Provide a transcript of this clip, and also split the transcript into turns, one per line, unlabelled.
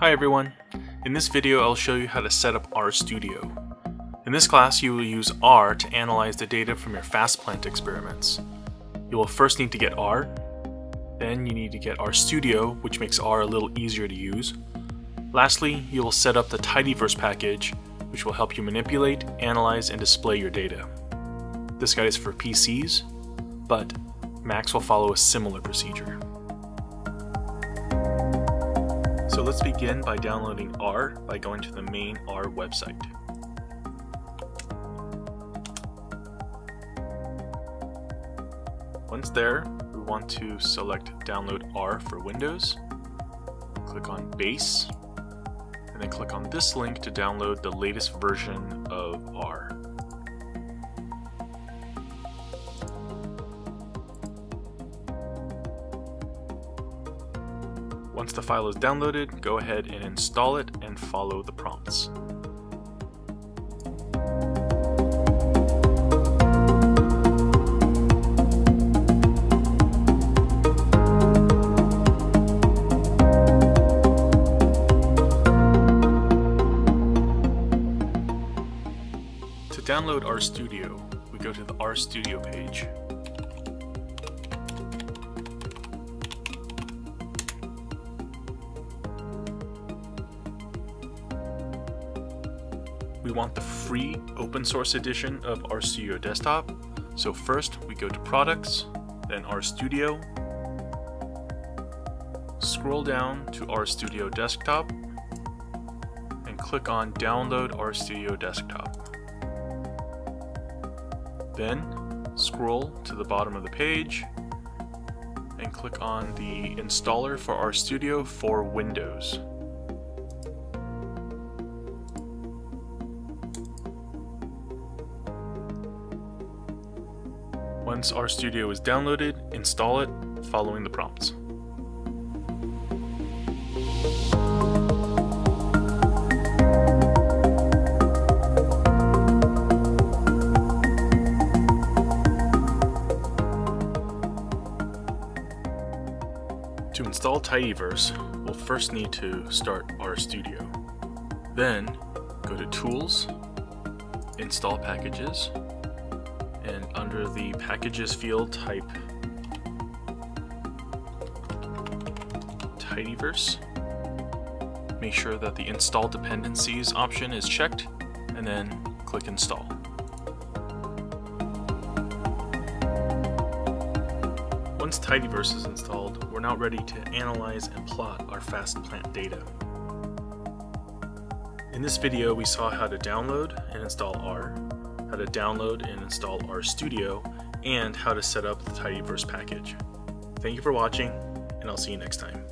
Hi everyone! In this video I'll show you how to set up RStudio. In this class you will use R to analyze the data from your FastPlant experiments. You will first need to get R, then you need to get RStudio which makes R a little easier to use. Lastly, you will set up the Tidyverse package which will help you manipulate, analyze, and display your data. This guide is for PCs, but Macs will follow a similar procedure. Let's begin by downloading R by going to the main R website. Once there, we want to select Download R for Windows, click on Base, and then click on this link to download the latest version of R. Once the file is downloaded, go ahead and install it and follow the prompts. To download RStudio, we go to the RStudio page we want the free open source edition of RStudio Desktop. So first we go to Products, then RStudio, scroll down to RStudio Desktop, and click on Download RStudio Desktop. Then scroll to the bottom of the page and click on the installer for RStudio for Windows. Once RStudio is downloaded, install it following the prompts. To install Tidyverse, we'll first need to start RStudio. Then, go to Tools, Install Packages, and under the packages field type tidyverse. Make sure that the install dependencies option is checked and then click install. Once tidyverse is installed we're now ready to analyze and plot our FastPlant data. In this video we saw how to download and install R how to download and install RStudio, and how to set up the Tidyverse package. Thank you for watching, and I'll see you next time.